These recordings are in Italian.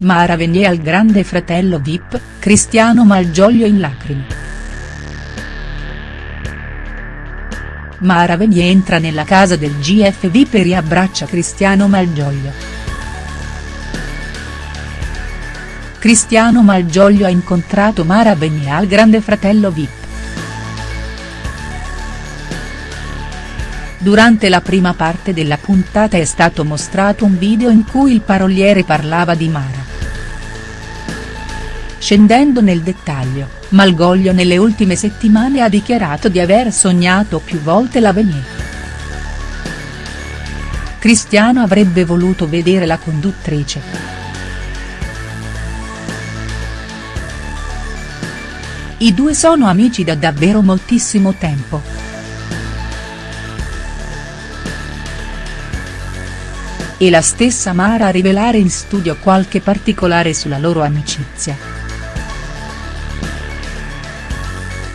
Mara Venier al grande fratello Vip, Cristiano Malgioglio in lacrime. Mara Venier entra nella casa del GF Vip e riabbraccia Cristiano Malgioglio. Cristiano Malgioglio ha incontrato Mara Venier al grande fratello Vip. Durante la prima parte della puntata è stato mostrato un video in cui il paroliere parlava di Mara. Scendendo nel dettaglio, Malgoglio nelle ultime settimane ha dichiarato di aver sognato più volte l'Avenir. Cristiano avrebbe voluto vedere la conduttrice. I due sono amici da davvero moltissimo tempo. E la stessa Mara a rivelare in studio qualche particolare sulla loro amicizia.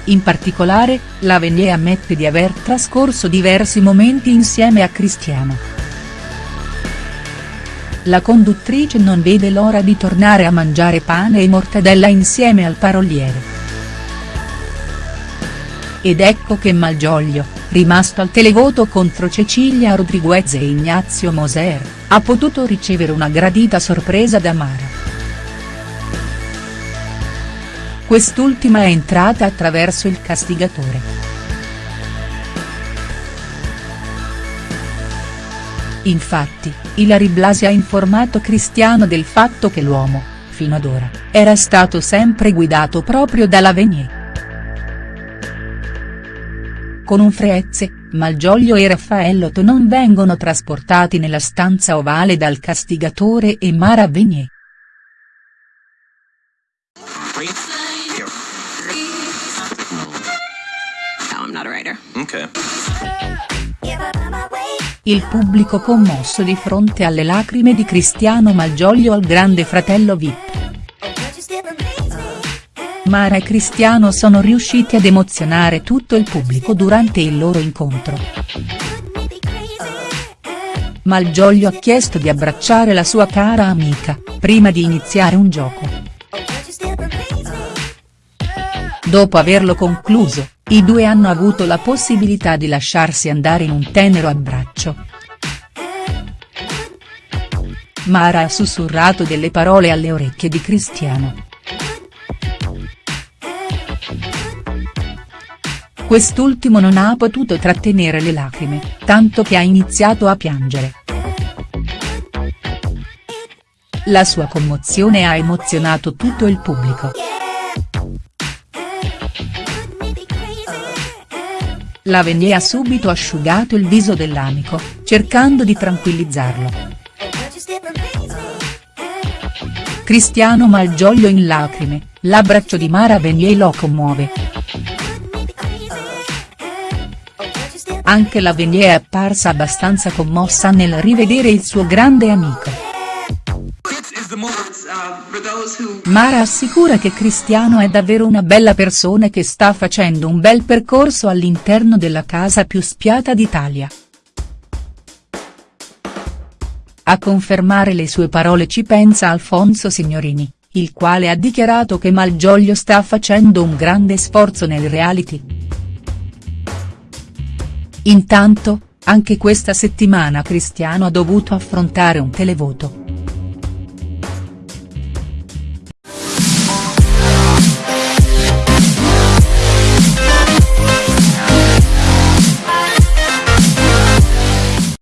In particolare, la Venier ammette di aver trascorso diversi momenti insieme a Cristiano. La conduttrice non vede l'ora di tornare a mangiare pane e mortadella insieme al paroliere. Ed ecco che Malgioglio, rimasto al televoto contro Cecilia Rodriguez e Ignazio Moser, ha potuto ricevere una gradita sorpresa da Mara. Quest'ultima è entrata attraverso il castigatore. Infatti, Ilari Blasi ha informato Cristiano del fatto che l'uomo, fino ad ora, era stato sempre guidato proprio dalla Venier. Con un Frezze, Malgioglio e Raffaellotto non vengono trasportati nella stanza ovale dal castigatore e Mara Venier. Not a writer. Ok. Il pubblico commosso di fronte alle lacrime di Cristiano Malgioglio al grande fratello Vip. Mara e Cristiano sono riusciti ad emozionare tutto il pubblico durante il loro incontro. Malgioglio ha chiesto di abbracciare la sua cara amica, prima di iniziare un gioco. Dopo averlo concluso, i due hanno avuto la possibilità di lasciarsi andare in un tenero abbraccio. Mara ha sussurrato delle parole alle orecchie di Cristiano. Quest'ultimo non ha potuto trattenere le lacrime, tanto che ha iniziato a piangere. La sua commozione ha emozionato tutto il pubblico. La Venier ha subito asciugato il viso dell'amico, cercando di tranquillizzarlo. Cristiano Malgioglio in lacrime, l'abbraccio di Mara Venier lo commuove. Anche la Venier è apparsa abbastanza commossa nel rivedere il suo grande amico. Mara assicura che Cristiano è davvero una bella persona che sta facendo un bel percorso all'interno della casa più spiata d'Italia. A confermare le sue parole ci pensa Alfonso Signorini, il quale ha dichiarato che Malgioglio sta facendo un grande sforzo nel reality. Intanto, anche questa settimana Cristiano ha dovuto affrontare un televoto.